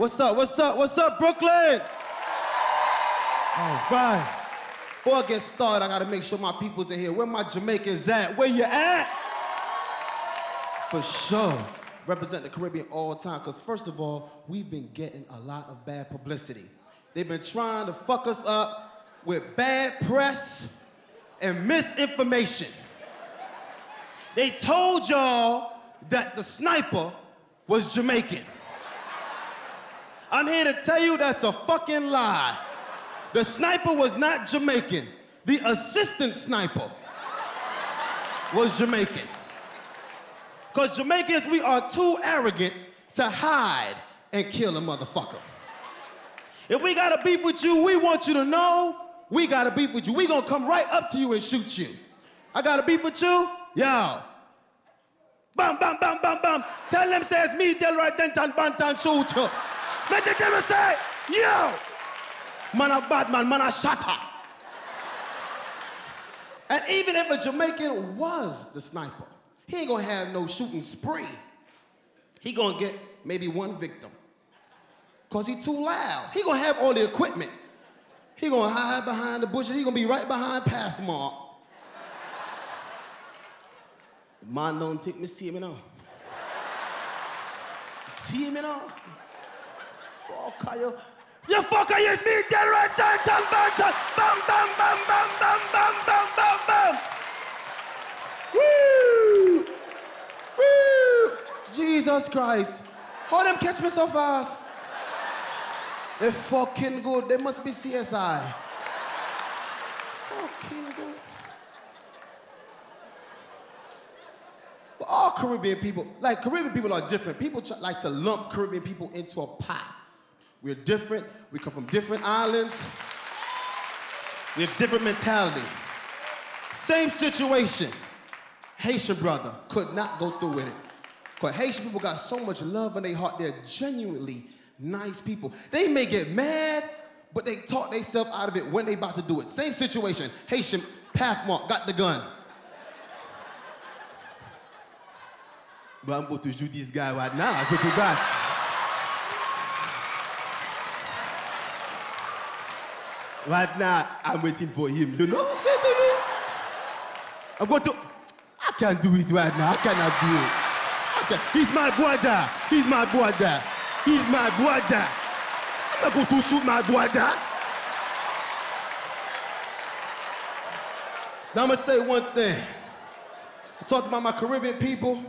What's up? What's up? What's up, Brooklyn? All right. Before I get started, I gotta make sure my people's in here. Where my Jamaicans at? Where you at? For sure. Represent the Caribbean all the time, because first of all, we've been getting a lot of bad publicity. They've been trying to fuck us up with bad press and misinformation. They told y'all that the sniper was Jamaican. I'm here to tell you that's a fucking lie. The sniper was not Jamaican. The assistant sniper was Jamaican. Because Jamaicans, we are too arrogant to hide and kill a motherfucker. If we got a beef with you, we want you to know we got a beef with you. We gonna come right up to you and shoot you. I got a beef with you? Yo. Bam, bam, bam, bam, bam. Tell them says me, Delroy Denton, Bantan, shoot Make the devil say, yo. Man a bad man, man a shatter. And even if a Jamaican was the sniper, he ain't gonna have no shooting spree. He gonna get maybe one victim. Cause he too loud. He gonna have all the equipment. He gonna hide behind the bushes. He gonna be right behind Pathmark. Man don't take me see me now. See me now? Fuck you. You fucker is me, Delroy Danton Banton. Bam, bam, bam, bam, bam, bam, bam, bam, bam. Woo! Woo! Jesus Christ. How them catch me so fast? They fucking good. They must be CSI. Fucking good. But all Caribbean people, like Caribbean people are different. People like to lump Caribbean people into a pot. We're different. We come from different islands. We have different mentality. Same situation. Haitian brother could not go through with it. Because Haitian people got so much love in their heart. They're genuinely nice people. They may get mad, but they talk themselves out of it when they about to do it. Same situation. Haitian Pathmark got the gun. But I'm going to shoot this guy right now. I swear to God. Right now, I'm waiting for him. You know I'm to you? I'm going to. I can't do it right now. I cannot do it. Can He's my brother. He's my brother. He's my brother. I'm not going to shoot my brother. Now I'm gonna say one thing. I talked about my Caribbean people,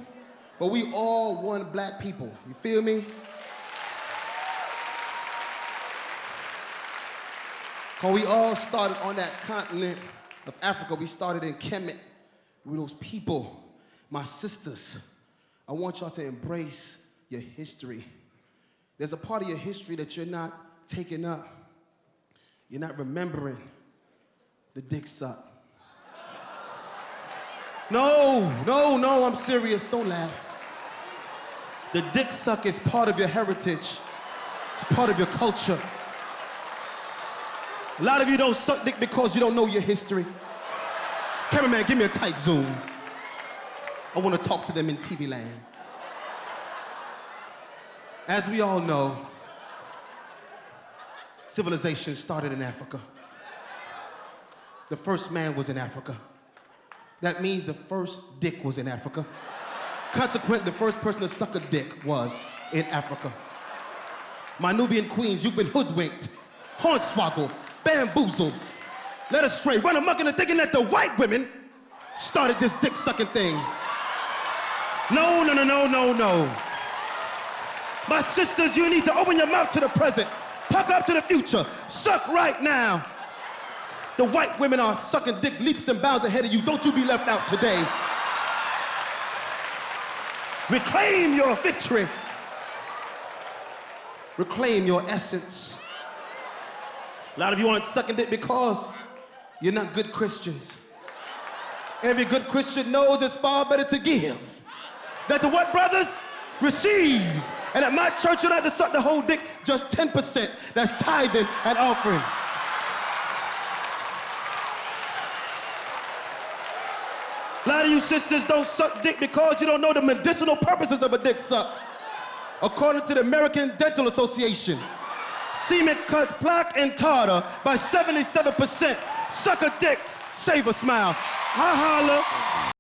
but we all one black people. You feel me? Cause we all started on that continent of Africa. We started in Kemet. We those people, my sisters. I want y'all to embrace your history. There's a part of your history that you're not taking up. You're not remembering the dick suck. No, no, no, I'm serious. Don't laugh. The dick suck is part of your heritage. It's part of your culture. A lot of you don't suck dick because you don't know your history. Cameraman, give me a tight zoom. I want to talk to them in TV land. As we all know, civilization started in Africa. The first man was in Africa. That means the first dick was in Africa. Consequently, the first person to suck a dick was in Africa. My Nubian queens, you've been hoodwinked, hornswoggled, bamboozled, led astray, run amok into thinking that the white women started this dick sucking thing. No, no, no, no, no, no. My sisters, you need to open your mouth to the present, puck up to the future, suck right now. The white women are sucking dicks leaps and bounds ahead of you. Don't you be left out today. Reclaim your victory. Reclaim your essence. A lot of you aren't sucking dick because you're not good Christians. Every good Christian knows it's far better to give. than to what, brothers? Receive. And at my church, you're not to suck the whole dick, just 10%. That's tithing and offering. A lot of you sisters don't suck dick because you don't know the medicinal purposes of a dick suck. According to the American Dental Association, semen cuts plaque and tartar by 77%. Suck a dick, save a smile. Ha holla.